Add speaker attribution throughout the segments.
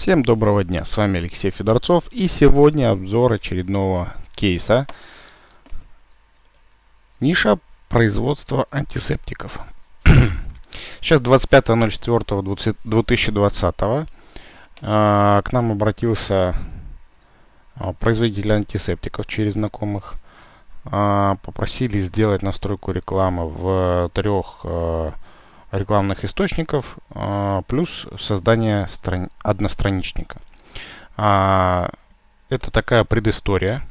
Speaker 1: Всем доброго дня, с вами Алексей Федорцов и сегодня обзор очередного кейса. Ниша производства антисептиков. Сейчас 25.04.2020 а, к нам обратился а, производитель антисептиков через знакомых. А, Попросили сделать настройку рекламы в трех рекламных источников, а, плюс создание страни одностраничника. А, это такая предыстория.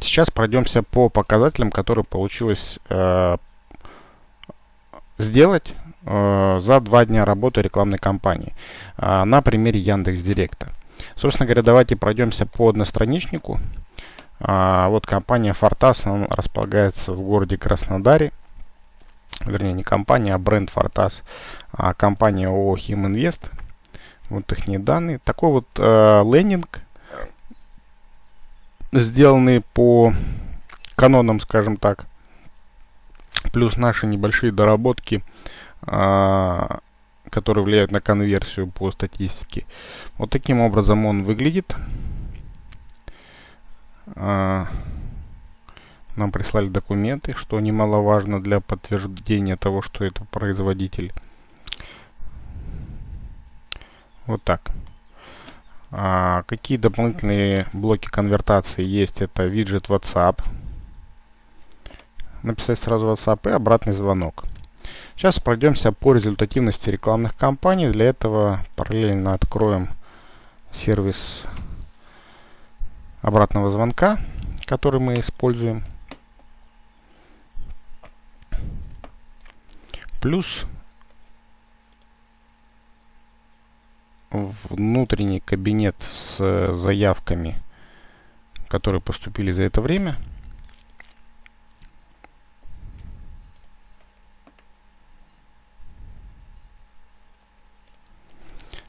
Speaker 1: Сейчас пройдемся по показателям, которые получилось э, сделать э, за два дня работы рекламной кампании э, на примере Яндекс Директа. Собственно говоря, давайте пройдемся по одностраничнику. А, вот компания Фортас располагается в городе Краснодаре вернее не компания, а бренд Fortas, а компания ООО Химинвест. Вот их данные. Такой вот э, лендинг, сделанный по канонам, скажем так, плюс наши небольшие доработки, э, которые влияют на конверсию по статистике. Вот таким образом он выглядит. Э, нам прислали документы, что немаловажно для подтверждения того, что это производитель. Вот так. А какие дополнительные блоки конвертации есть? Это виджет WhatsApp. Написать сразу WhatsApp и обратный звонок. Сейчас пройдемся по результативности рекламных кампаний. Для этого параллельно откроем сервис обратного звонка, который мы используем. Плюс внутренний кабинет с заявками, которые поступили за это время.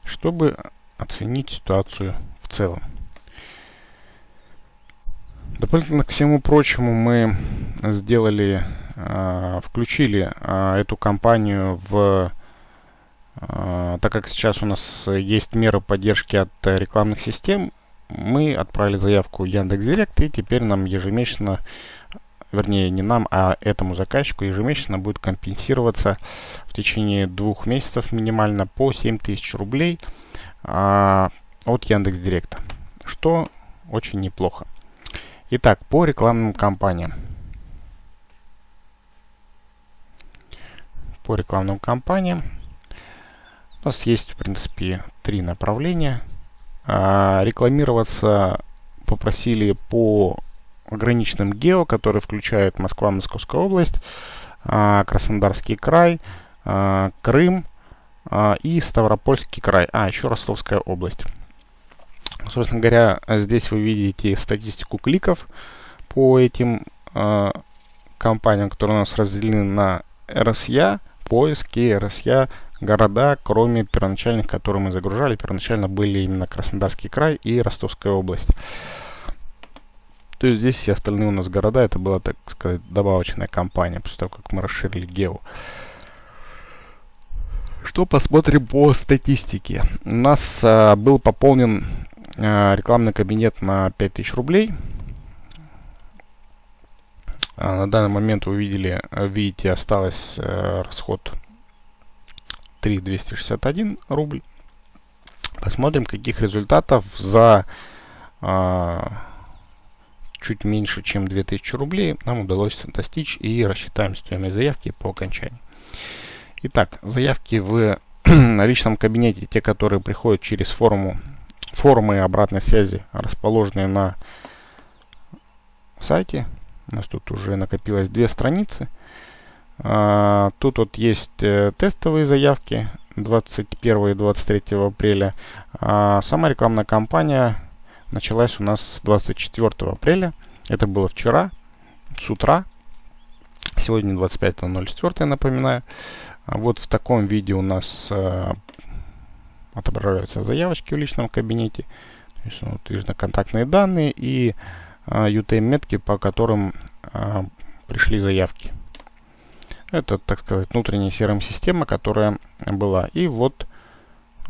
Speaker 1: чтобы оценить ситуацию в целом. Дополнительно ко всему прочему мы сделали включили а, эту компанию в а, так как сейчас у нас есть меры поддержки от рекламных систем, мы отправили заявку Яндекс.Директ, и теперь нам ежемесячно, вернее не нам, а этому заказчику ежемесячно будет компенсироваться в течение двух месяцев минимально по 7000 рублей а, от Яндекс.Директа, что очень неплохо. Итак, по рекламным кампаниям. По рекламным кампаниям. У нас есть, в принципе, три направления. А, рекламироваться попросили по ограниченным гео, которые включают Москва, Московская область, а, Краснодарский край, а, Крым а, и Ставропольский край. А, еще Ростовская область. Собственно говоря, здесь вы видите статистику кликов по этим а, компаниям, которые у нас разделены на RSA, поиски РСЯ города, кроме первоначальных, которые мы загружали. Первоначально были именно Краснодарский край и Ростовская область. То есть здесь все остальные у нас города, это была, так сказать, добавочная кампания, после того, как мы расширили гео. Что посмотрим по статистике. У нас а, был пополнен а, рекламный кабинет на 5000 рублей. А, на данный момент вы видели, видите, осталось э, расход 3261 рубль. Посмотрим, каких результатов за э, чуть меньше, чем 2000 рублей нам удалось достичь и рассчитаем стоимость заявки по окончании. Итак, заявки в личном кабинете, те, которые приходят через форму, формы обратной связи, расположенные на сайте, у нас тут уже накопилось две страницы. А, тут вот есть э, тестовые заявки 21 и 23 апреля. А сама рекламная кампания началась у нас с 24 апреля. Это было вчера, с утра. Сегодня 25.04, напоминаю. А вот в таком виде у нас э, отображаются заявочки в личном кабинете. То есть, вот, видно контактные данные и UTM-метки, по которым а, пришли заявки. Это, так сказать, внутренняя CRM-система, которая была. И вот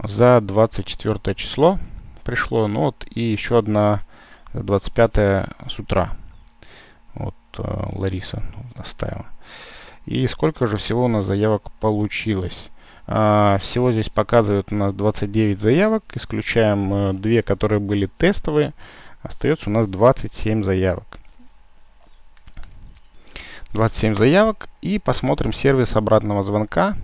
Speaker 1: за 24 число пришло. Ну вот и еще одна 25 с утра. Вот э, Лариса оставила. И сколько же всего у нас заявок получилось? А, всего здесь показывают у нас 29 заявок. Исключаем э, две, которые были тестовые. Остается у нас 27 заявок. 27 заявок. И посмотрим сервис обратного звонка.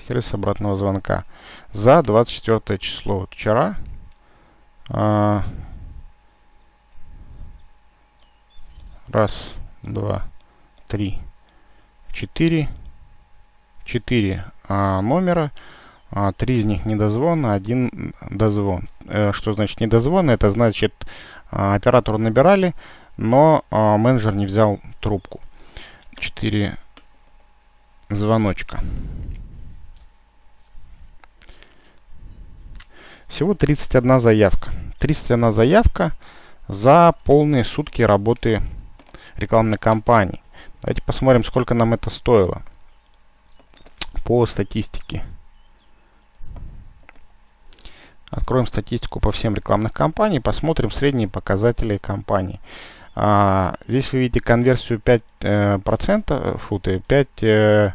Speaker 1: Сервис обратного звонка. За 24 число. Вот вчера. А, раз, два, три, четыре. Четыре а, номера. А, три из них недозвон, один дозвон. Э, что значит недозвон? Это значит а, оператору набирали, но а, менеджер не взял трубку. 4 звоночка. Всего 31 заявка. 31 заявка за полные сутки работы рекламной кампании. Давайте посмотрим, сколько нам это стоило по статистике. Откроем статистику по всем рекламных кампаниям, посмотрим средние показатели компании. А, здесь вы видите конверсию 5%, э, процентов, фу, 5, э,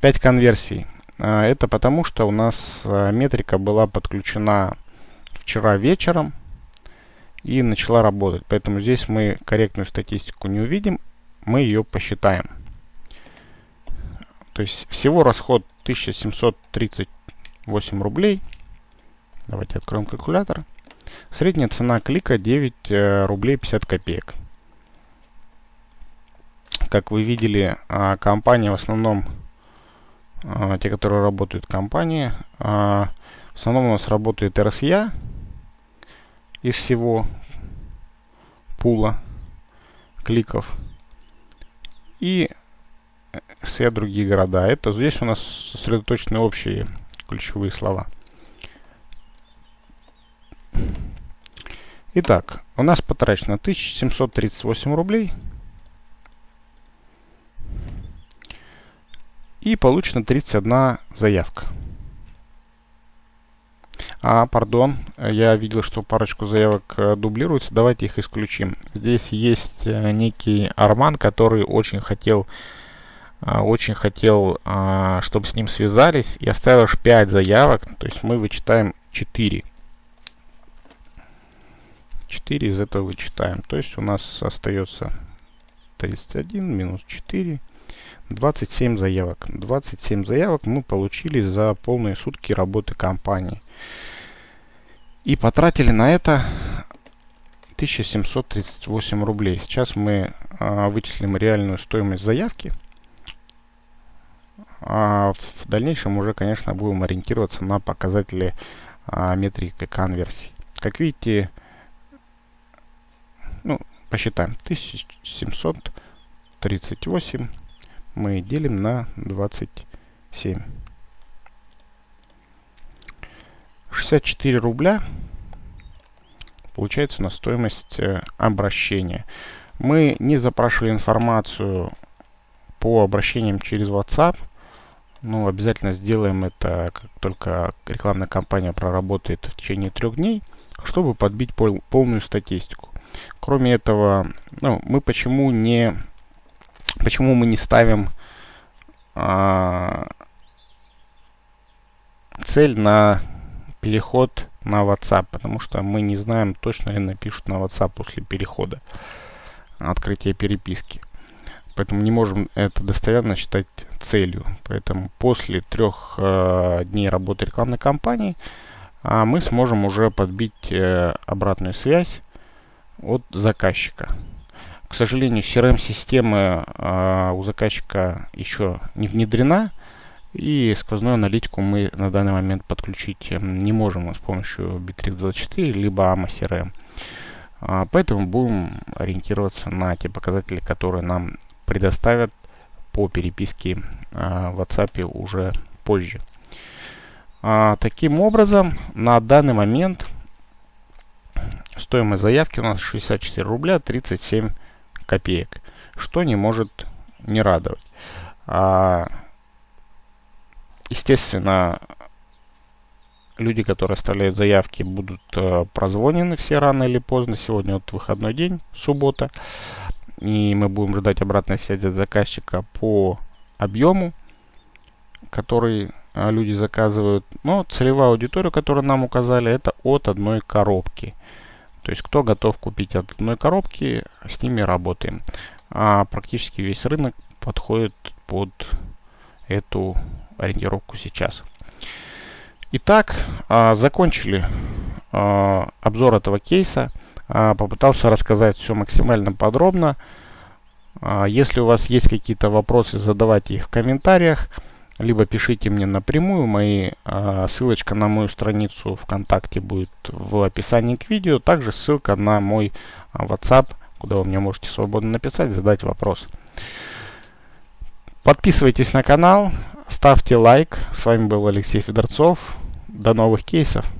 Speaker 1: 5 конверсий. А, это потому, что у нас э, метрика была подключена вчера вечером и начала работать. Поэтому здесь мы корректную статистику не увидим, мы ее посчитаем. То есть всего расход 1738 рублей. Давайте откроем калькулятор. Средняя цена клика 9 э, рублей 50 копеек. Как вы видели, а, компания в основном, а, те, которые работают компании, а, в основном у нас работает RSA из всего пула кликов. И все другие города. Это здесь у нас сосредоточены общие ключевые слова. Итак, у нас потрачено 1738 рублей. И получено 31 заявка. А, пардон, я видел, что парочку заявок э, дублируется. Давайте их исключим. Здесь есть э, некий Арман, который очень хотел, э, очень хотел, чтобы с ним связались. И оставил аж 5 заявок. То есть мы вычитаем 4. 4 из этого вычитаем. То есть у нас остается 31 минус 4. 27 заявок. 27 заявок мы получили за полные сутки работы компании. И потратили на это 1738 рублей. Сейчас мы а, вычислим реальную стоимость заявки. А в дальнейшем уже, конечно, будем ориентироваться на показатели а, метрики конверсии. Как видите, посчитаем. 1738 мы делим на 27. 64 рубля получается на стоимость э, обращения. Мы не запрашивали информацию по обращениям через WhatsApp. Ну, обязательно сделаем это, как только рекламная кампания проработает в течение трех дней, чтобы подбить пол полную статистику. Кроме этого, ну, мы почему не, почему мы не ставим а, цель на переход на WhatsApp, потому что мы не знаем, точно ли напишут на WhatsApp после перехода открытия переписки. Поэтому не можем это достоверно считать целью. Поэтому после трех э, дней работы рекламной кампании э, мы сможем уже подбить э, обратную связь от заказчика. К сожалению, CRM-система э, у заказчика еще не внедрена. И сквозную аналитику мы на данный момент подключить эм, не можем с помощью Bittrex24 либо AMA CRM. А, поэтому будем ориентироваться на те показатели, которые нам предоставят по переписке а, в WhatsApp уже позже. А, таким образом, на данный момент стоимость заявки у нас 64 рубля 37 копеек, что не может не радовать. Естественно, люди, которые оставляют заявки, будут э, прозвонены все рано или поздно. Сегодня вот выходной день, суббота. И мы будем ждать обратной связи от заказчика по объему, который э, люди заказывают. Но целевая аудитория, которую нам указали, это от одной коробки. То есть, кто готов купить от одной коробки, с ними работаем. А практически весь рынок подходит под эту ориентировку сейчас. Итак, а, закончили а, обзор этого кейса. А, попытался рассказать все максимально подробно. Если у вас есть какие-то вопросы, задавайте их в комментариях, либо пишите мне напрямую. Мои, ссылочка на мою страницу ВКонтакте будет в описании к видео. Также ссылка на мой WhatsApp, куда вы мне можете свободно написать, задать вопрос. Подписывайтесь на канал, ставьте лайк. С вами был Алексей Федорцов. До новых кейсов.